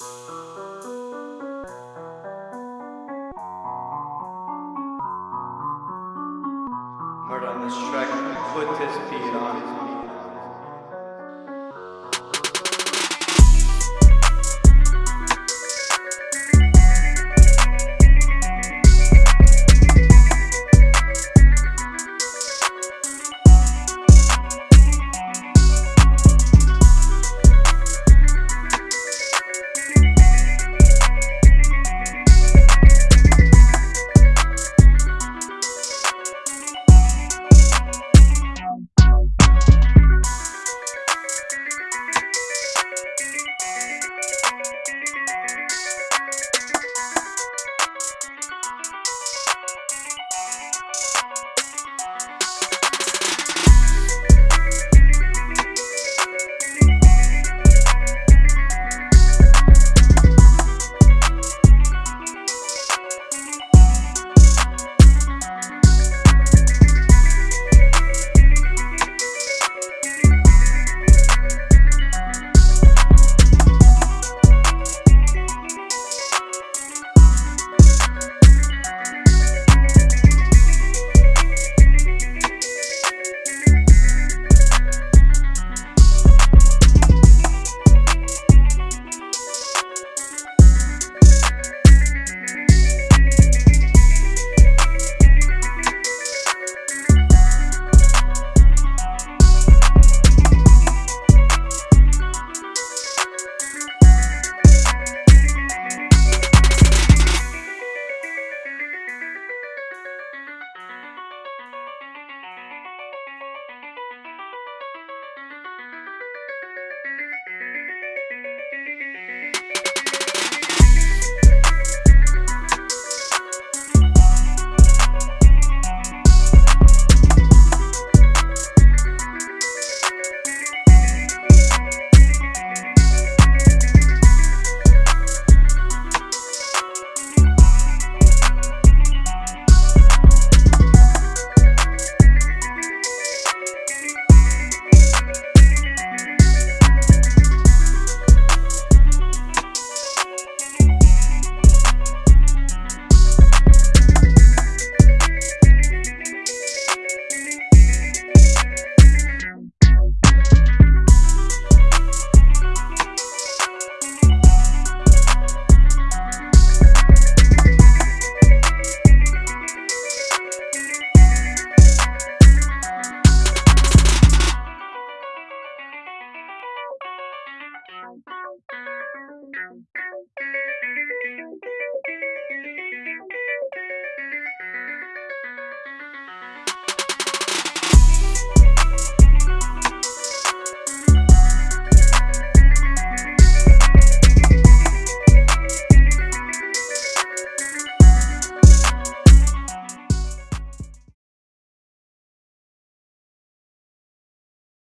Murder on this track, put this beat on.